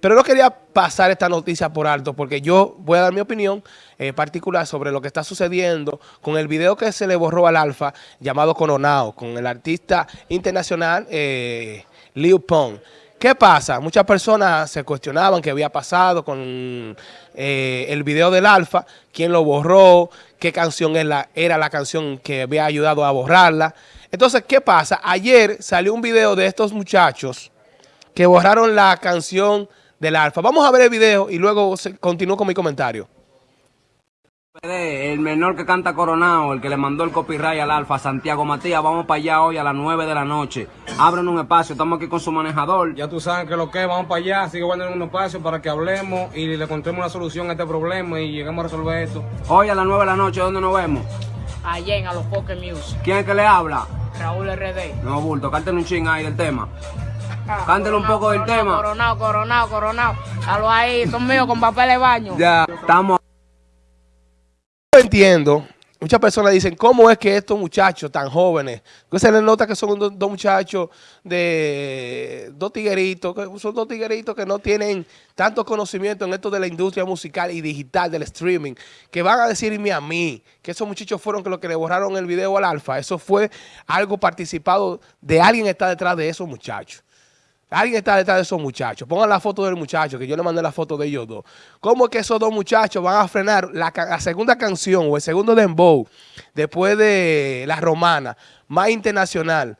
Pero no quería pasar esta noticia por alto porque yo voy a dar mi opinión eh, particular sobre lo que está sucediendo con el video que se le borró al Alfa llamado Coronado, con el artista internacional eh, Liu Pong. ¿Qué pasa? Muchas personas se cuestionaban qué había pasado con eh, el video del Alfa, quién lo borró, qué canción era la canción que había ayudado a borrarla. Entonces, ¿qué pasa? Ayer salió un video de estos muchachos que borraron la canción del Alfa. Vamos a ver el video y luego continúo con mi comentario. El menor que canta Coronado, el que le mandó el copyright al Alfa, Santiago Matías, vamos para allá hoy a las 9 de la noche. Abren un espacio, estamos aquí con su manejador. Ya tú sabes que lo que vamos para allá, sigue guardando un espacio para que hablemos y le encontremos una solución a este problema y lleguemos a resolver esto. Hoy a las 9 de la noche, ¿dónde nos vemos? Allá en A los Poker Music. ¿Quién es que le habla? Raúl RD. No, bulto, cántale un ching ahí del tema. Cántale un poco del tema. Coronado, coronado, coronado. Halo ahí, son míos con papel de baño. Ya, estamos entiendo, muchas personas dicen, ¿cómo es que estos muchachos tan jóvenes, que se les nota que son dos, muchachos de dos tigueritos, que son dos tigueritos que no tienen tanto conocimiento en esto de la industria musical y digital, del streaming, que van a decirme a mí que esos muchachos fueron los que le borraron el video al alfa? Eso fue algo participado de alguien que está detrás de esos muchachos. Alguien está detrás de esos muchachos. Pongan la foto del muchacho, que yo le mandé la foto de ellos dos. ¿Cómo es que esos dos muchachos van a frenar la, segunda canción o el segundo dembow después de La Romana, más internacional?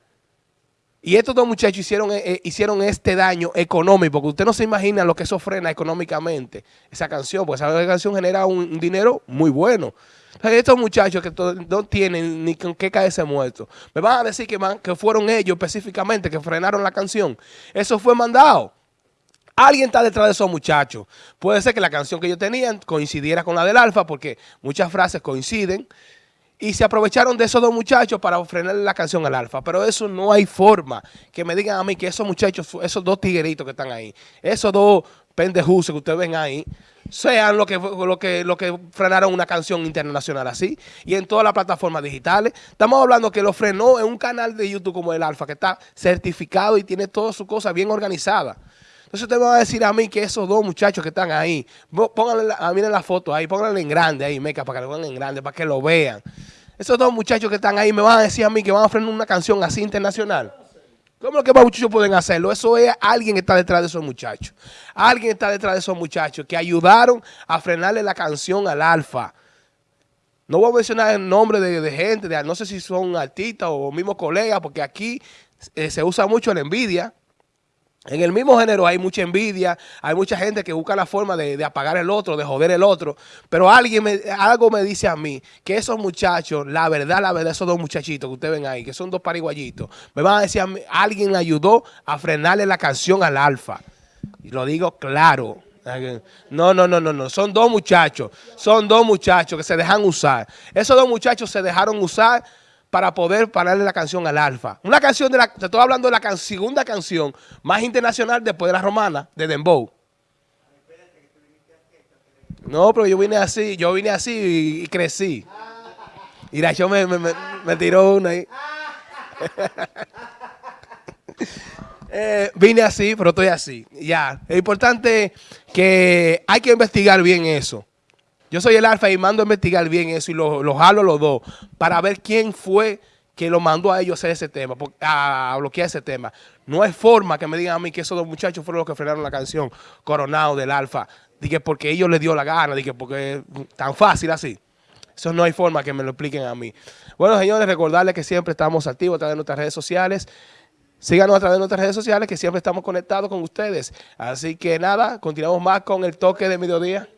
Y estos dos muchachos hicieron, eh, eh, hicieron este daño económico, porque usted no se imagina lo que eso frena económicamente, esa canción, porque esa canción genera un dinero muy bueno estos muchachos que no tienen ni con qué caerse muertos, me van a decir que, que fueron ellos específicamente que frenaron la canción. Eso fue mandado. Alguien está detrás de esos muchachos. Puede ser que la canción que ellos tenían coincidiera con la del Alfa, porque muchas frases coinciden. Y se aprovecharon de esos dos muchachos para frenar la canción al Alfa. Pero eso no hay forma que me digan a mí que esos muchachos, esos dos tigueritos que están ahí, esos dos pendejos que ustedes ven ahí, sean lo que, lo, que, lo que frenaron una canción internacional así y en todas las plataformas digitales. Estamos hablando que lo frenó en un canal de YouTube como el Alfa, que está certificado y tiene todas sus cosas bien organizadas. Entonces usted me va a decir a mí que esos dos muchachos que están ahí, pónganle, a miren la foto ahí, pónganle en grande ahí, meca, para que lo vean en grande, para que lo vean. Esos dos muchachos que están ahí me van a decir a mí que van a frenar una canción así internacional. ¿Cómo es que más muchachos pueden hacerlo? Eso es alguien que está detrás de esos muchachos. Alguien está detrás de esos muchachos que ayudaron a frenarle la canción al alfa. No voy a mencionar el nombre de, gente, no sé si son artistas o mismos colegas, porque aquí eh, se usa mucho la envidia. En el mismo género hay mucha envidia, hay mucha gente que busca la forma de, apagar el otro, de joder el otro. Pero alguien me, algo me dice a mí que esos muchachos, la verdad, la verdad, esos dos muchachitos que ustedes ven ahí, que son dos pariguayitos, me van a decir a mí, alguien ayudó a frenarle la canción al alfa. Y lo digo claro. No, no, no, no, no. Son dos muchachos. Son dos muchachos que se dejan usar. Esos dos muchachos se dejaron usar para poder pararle la canción al Alfa. Una canción de la, te estoy hablando de la segunda canción más internacional después de la romana, de Dembow. No, pero yo vine así, yo vine así y, crecí. Y la show me, me, tiró una ahí. Eh, vine así, pero estoy así. Ya, es importante que hay que investigar bien eso. Yo soy el alfa y mando a investigar bien eso y los lo jalo los dos para ver quién fue que lo mandó a ellos a hacer ese tema, a bloquear ese tema. No hay forma que me digan a mí que esos dos muchachos fueron los que frenaron la canción Coronado del Alfa. Dije porque ellos les dio la gana, dije porque tan fácil así. Eso no hay forma que me lo expliquen a mí. Bueno, señores, recordarles que siempre estamos activos a través de nuestras redes sociales. Síganos a través de nuestras redes sociales que siempre estamos conectados con ustedes. Así que nada, continuamos más con el toque de mediodía.